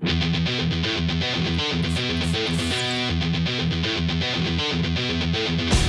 We'll be right back.